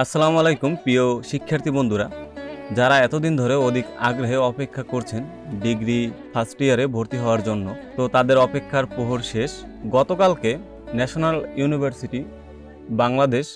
আসসালামু আলাইকুম, প্রিয় শিক্ষার্থী বন্ধুরা। যারা এতদিন ধরে অধিক আগ্রহে অপেক্ষা করছেন ডিগ্রি ফার্স্ট ইয়ারে ভর্তি হওয়ার জন্য, তো তাদের অপেক্ষার প্রহর শেষ। গতকালকে ন্যাশনাল ইউনিভার্সিটি বাংলাদেশ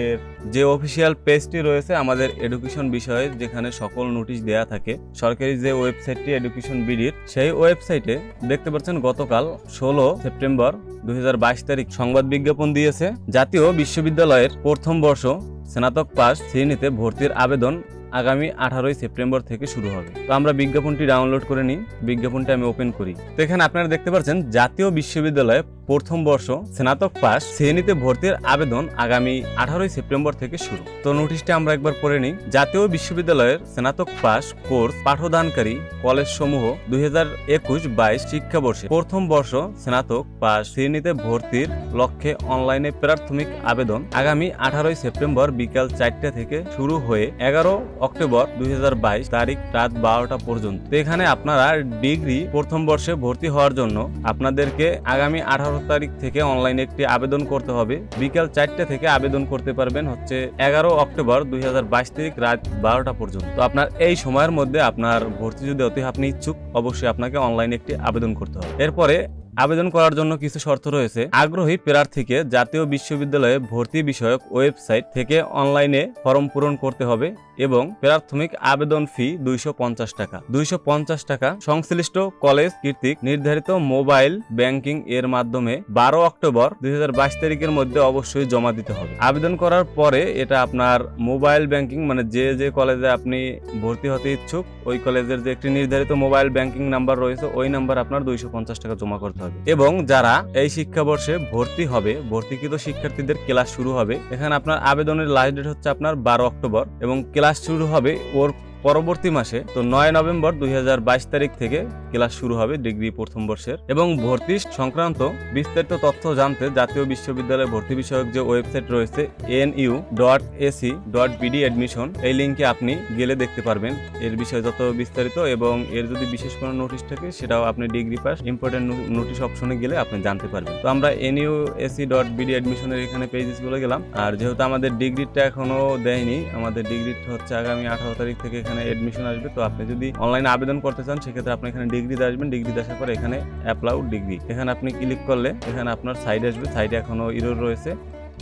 এর যে অফিসিয়াল পেজটি রয়েছে আমাদের এডুকেশন বিষয়ে, যেখানে সকল নোটিশ দেয়া থাকে, সরকারি যে ওয়েবসাইটটি এডুকেশন বিডির সেই ওয়েবসাইটে দেখতে পাচ্ছেন গতকাল ষোলো সেপ্টেম্বর দুই হাজার বাইশ তারিখ সংবাদ বিজ্ঞাপন দিয়েছে। জাতীয় বিশ্ববিদ্যালয়ের প্রথম বর্ষ স্নাতক পাস শ্রেণীতে ভর্তির আবেদন আগামী আঠারোই সেপ্টেম্বর থেকে শুরু হবে। তো আমরা বিজ্ঞাপনটি ডাউনলোড করে নিই। বিজ্ঞাপনটি আমি ওপেন করি। তো এখানে আপনারা দেখতে পাচ্ছেন, জাতীয় বিশ্ববিদ্যালয়ে প্রথম বর্ষ স্নাতক পাস শ্রেণীতে ভর্তির আবেদন আগামী আঠারোই সেপ্টেম্বর থেকে শুরু। তো নোটিশটা আমরা একবার পড়ে নিই। জাতীয় বিশ্ববিদ্যালয়ের স্নাতক পাস কোর্স পাঠদানকারী কলেজ সমূহ দুই হাজার একুশ বাইশ শিক্ষাবর্ষে প্রথম বর্ষ স্নাতক পাস শ্রেণীতে ভর্তির লক্ষ্যে অনলাইনে প্রাথমিক আবেদন আগামী আঠারোই সেপ্টেম্বর বিকাল চারটা থেকে শুরু হয়ে এগারো অক্টোবর দুই হাজার বাইশ তারিখ রাত বারোটা পর্যন্ত। এখানে আপনারা ডিগ্রি প্রথম বর্ষে ভর্তি হওয়ার জন্য আপনাদেরকে আগামী আঠারো তারিখ থেকে অনলাইনে একটি আবেদন করতে হবে। বিকাল চারটে থেকে আবেদন করতে পারবেন হচ্ছে এগারো অক্টোবর দুই হাজার বাইশ তারিখ রাত বারোটা পর্যন্ত। তো আপনার এই সময়ের মধ্যে আপনার ভর্তি যদি অতি আপনি ইচ্ছুক, অবশ্যই আপনাকে অনলাইনে একটি আবেদন করতে হবে। এরপরে আবেদন করার জন্য কিছু শর্ত রয়েছে। আগ্রহী প্রার্থীকে জাতীয় বিশ্ববিদ্যালয়ে ভর্তি বিষয়ক ওয়েবসাইট থেকে অনলাইনে ফর্ম পূরণ করতে হবে এবং প্রাথমিক আবেদন ফি দুইশো পঞ্চাশ টাকা। দুইশো পঞ্চাশ টাকা সংশ্লিষ্ট কলেজ কর্তৃক নির্ধারিত মোবাইল ব্যাংকিং এর মাধ্যমে বারো অক্টোবর দুই হাজার বাইশ তারিখের মধ্যে অবশ্যই জমা দিতে হবে। আবেদন করার পরে এটা আপনার মোবাইল ব্যাংকিং মানে যে যে কলেজে আপনি ভর্তি হতে ইচ্ছুক, ওই কলেজের যে একটি নির্ধারিত মোবাইল ব্যাংকিং নাম্বার রয়েছে, ওই নাম্বার আপনার দুইশো পঞ্চাশ টাকা জমা করতে হবে। এবং যারা এই শিক্ষাবর্ষে ভর্তি হবে, ভর্তিকৃত শিক্ষার্থীদের ক্লাস শুরু হবে, এখানে আপনার আবেদনের লাস্ট ডেট হচ্ছে আপনার বারো অক্টোবর এবং ক্লাস শুরু হবে ওর পরবর্তী মাসে, তো নয় নভেম্বর দুই হাজার বাইশ তারিখ থেকে ক্লাস শুরু হবে ডিগ্রি প্রথম বর্ষের। এবং ভর্তি সংক্রান্ত বিস্তারিত তথ্য জানতে জাতীয় বিশ্ববিদ্যালয় ভর্তি বিষয়ক যে ওয়েবসাইট রয়েছে N U dot AC dot BD admission এই লিঙ্কে আপনি গেলে দেখতে পারবেন। এর বিষয়ে যত বিস্তারিত এবং এর যদি বিশেষ কোনো নোটিশ থাকে, সেটাও আপনি ডিগ্রি পাস ইম্পর্টেন্ট নোটিশ অপশনে গেলে আপনি জানতে পারবেন। তো আমরা N U AC dot BD অ্যাডমিশনের এখানে পেজেসগুলো গেলাম। আর যেহেতু আমাদের ডিগ্রিটা এখনও দেয়নি, আমাদের ডিগ্রিটা হচ্ছে আগামী আঠারো তারিখ থেকে এখানে অ্যাডমিশন আসবে। তো আপনি যদি অনলাইনে আবেদন করতে চান, সেক্ষেত্রে আপনি এখানে ডিগ্রিতে আসবেন ডিগ্রিতে আসার পর এখানে অ্যাপ্লাউড ডিগ্রি এখানে আপনি ক্লিক করলে এখানে আপনার সাইড আসবে সাইডে এখনও ইরোর রয়েছে।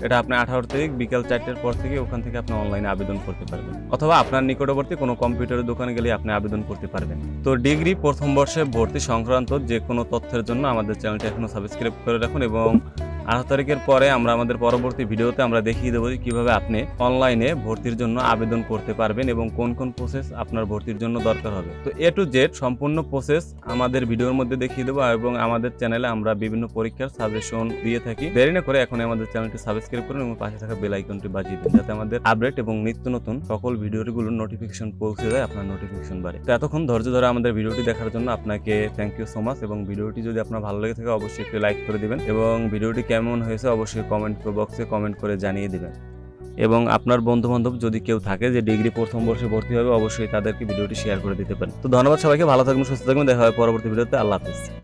এটা আপনি আঠারো তারিখ বিকেল চারটের পর থেকে ওখান থেকে আপনি অনলাইনে আবেদন করতে পারবেন। অথবা আপনার নিকটবর্তী কোনো কম্পিউটারের দোকানে গেলে আপনি আবেদন করতে পারবেন। তো ডিগ্রি প্রথম বর্ষে ভর্তি সংক্রান্ত যে কোনো তথ্যের জন্য আমাদের চ্যানেলটি এখনও সাবস্ক্রাইব করে রাখুন এবং আঠারো তারিখের পরে আমরা আমাদের পরবর্তী ভিডিওতে আমরা দেখিয়ে দেবো কীভাবে আপনি অনলাইনে ভর্তির জন্য আবেদন করতে পারবেন এবং কোন কোন প্রসেস আপনার ভর্তির জন্য দরকার হবে। তো এ টু জেড সম্পূর্ণ প্রসেস আমাদের ভিডিওর মধ্যে দেখিয়ে দেবো এবং আমাদের চ্যানেলে আমরা বিভিন্ন পরীক্ষার সাজেশন দিয়ে থাকি। দেরি না করে এখন আমাদের চ্যানেলটি সাবস্ক্রাইব করুন এবং পাশে থাকা বেল আইকনটি বাজিয়ে দিন যাতে আমাদের আপডেট এবং নিত্য নতুন সকল ভিডিওগুলোর নোটিফিকেশন পৌঁছে যায় আপনার নোটিফিকেশন বাড়ে তো এতক্ষণ ধৈর্য ধরে আমাদের ভিডিওটি দেখার জন্য আপনাকে থ্যাংক ইউ সো মাচ এবং ভিডিওটি যদি আপনার ভালো লেগে থাকে অবশ্যই একটু লাইক করে দিবেন এবং ভিডিওটি কেমন হয়েছে অবশ্যই কমেন্ট বক্সে কমেন্ট করে জানিয়ে দেবেন। এবং আপনার বন্ধু বান্ধব যদি কেউ থাকে যে ডিগ্রি প্রথম বর্ষে ভর্তি হবে, অবশ্যই তাদেরকে ভিডিওটি শেয়ার করে দিতে পারেন। তো ধন্যবাদ সবাইকে, ভালো থাকবেন, সুস্থ থাকবেন, দেখা হবে পরবর্তী ভিডিওতে। আল্লাহ হাফিজ।